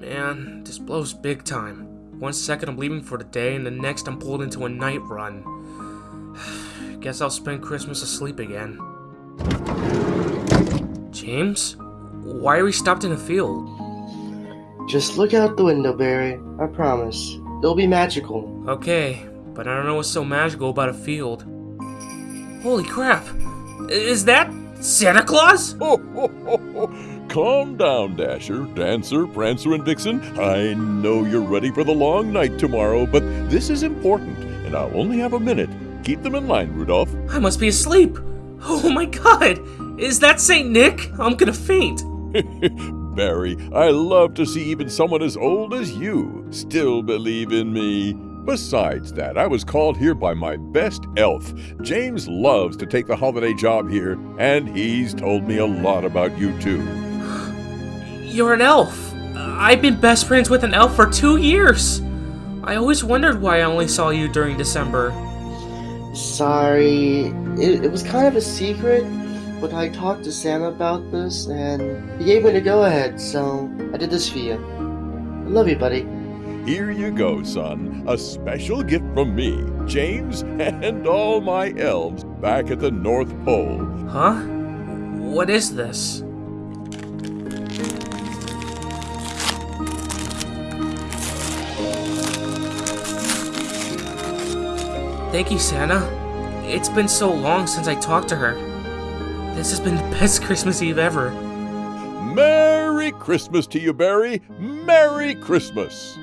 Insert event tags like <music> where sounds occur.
Man, this blows big time. One second I'm leaving for the day, and the next I'm pulled into a night run. <sighs> Guess I'll spend Christmas asleep again. James? Why are we stopped in a field? Just look out the window, Barry. I promise. It'll be magical. Okay, but I don't know what's so magical about a field. Holy crap! Is that Santa Claus? Ho, ho, ho, ho. Calm down, Dasher, Dancer, Prancer, and Vixen. I know you're ready for the long night tomorrow, but this is important, and I'll only have a minute. Keep them in line, Rudolph. I must be asleep. Oh my god! Is that St. Nick? I'm gonna faint. <laughs> Barry, I love to see even someone as old as you still believe in me. Besides that, I was called here by my best elf. James loves to take the holiday job here, and he's told me a lot about you too. You're an elf. I've been best friends with an elf for two years. I always wondered why I only saw you during December. Sorry. It, it was kind of a secret, but I talked to Santa about this, and he gave me the go ahead, so I did this for you. I love you, buddy. Here you go, son. A special gift from me, James, and all my elves back at the North Pole. Huh? What is this? Thank you, Santa. It's been so long since I talked to her. This has been the best <laughs> Christmas Eve ever. Merry Christmas to you, Barry. Merry Christmas.